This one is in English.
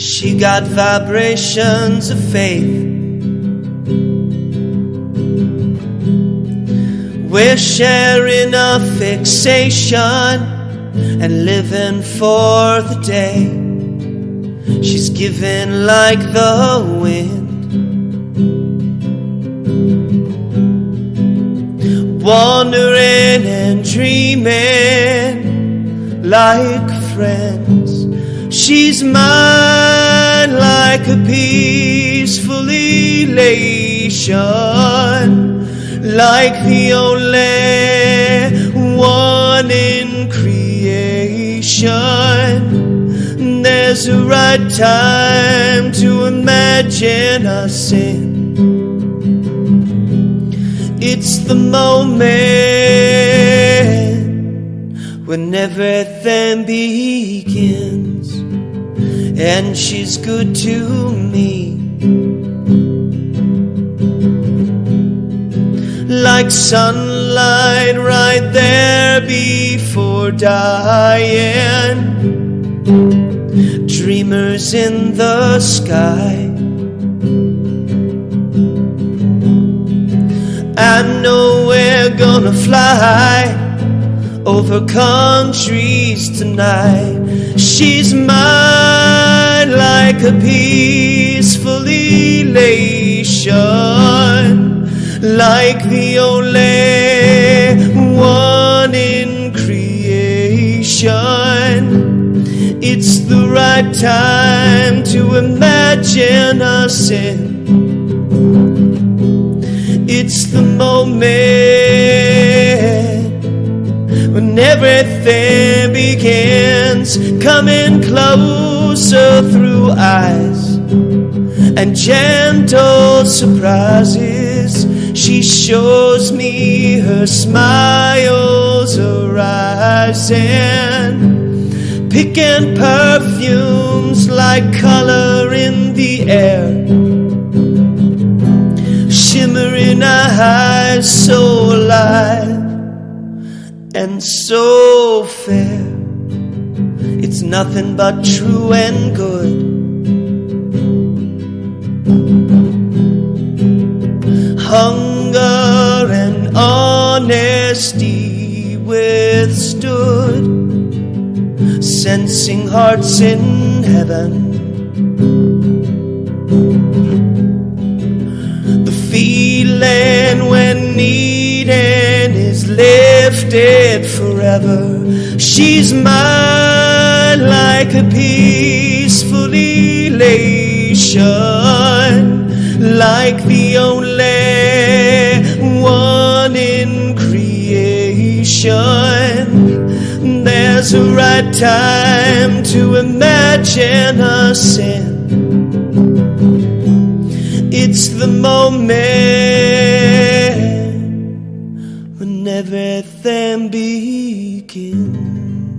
She got vibrations of faith. We're sharing a fixation and living for the day. She's giving like the wind. Wandering and dreaming like friends. She's mine like a peaceful elation, like the only one in creation. There's a right time to imagine us in. It's the moment when everything begins, and she's good to me. Like sunlight right there before dying, dreamers in the sky. I know we're gonna fly over countries tonight. She's mine like a peaceful elation, like the only one in creation. It's the right time to imagine us in. It's the moment everything begins, coming closer through eyes and gentle surprises. She shows me her smiles arising, picking perfumes like color in the air shimmering eyes so alive and so fair. It's nothing but true and good. Hunger and honesty withstood, sensing hearts in heaven. The feeling when needing is lifted forever. She's mine like a peaceful elation, like the only one in creation. There's a right time to imagine a sin. It's the moment everything begins.